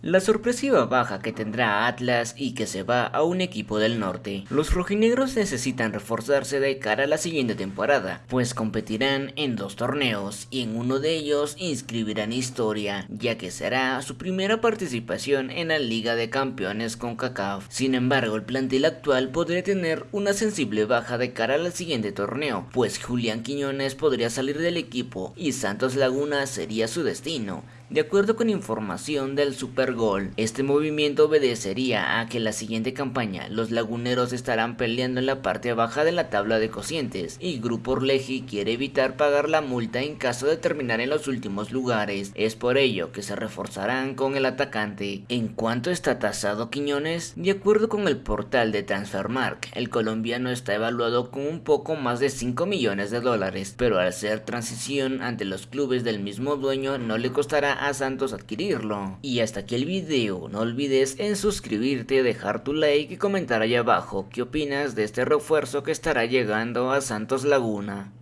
La sorpresiva baja que tendrá Atlas y que se va a un equipo del norte. Los rojinegros necesitan reforzarse de cara a la siguiente temporada, pues competirán en dos torneos y en uno de ellos inscribirán historia, ya que será su primera participación en la Liga de Campeones con CACAF. Sin embargo, el plantel actual podría tener una sensible baja de cara al siguiente torneo, pues Julián Quiñones podría salir del equipo y Santos Laguna sería su destino. De acuerdo con información del Supergol, este movimiento obedecería a que la siguiente campaña los laguneros estarán peleando en la parte baja de la tabla de cocientes y Grupo Orleji quiere evitar pagar la multa en caso de terminar en los últimos lugares. Es por ello que se reforzarán con el atacante. ¿En cuanto está tasado Quiñones? De acuerdo con el portal de Transfermark, el colombiano está evaluado con un poco más de 5 millones de dólares, pero al ser transición ante los clubes del mismo dueño no le costará a Santos adquirirlo. Y hasta aquí el video, no olvides en suscribirte, dejar tu like y comentar ahí abajo qué opinas de este refuerzo que estará llegando a Santos Laguna.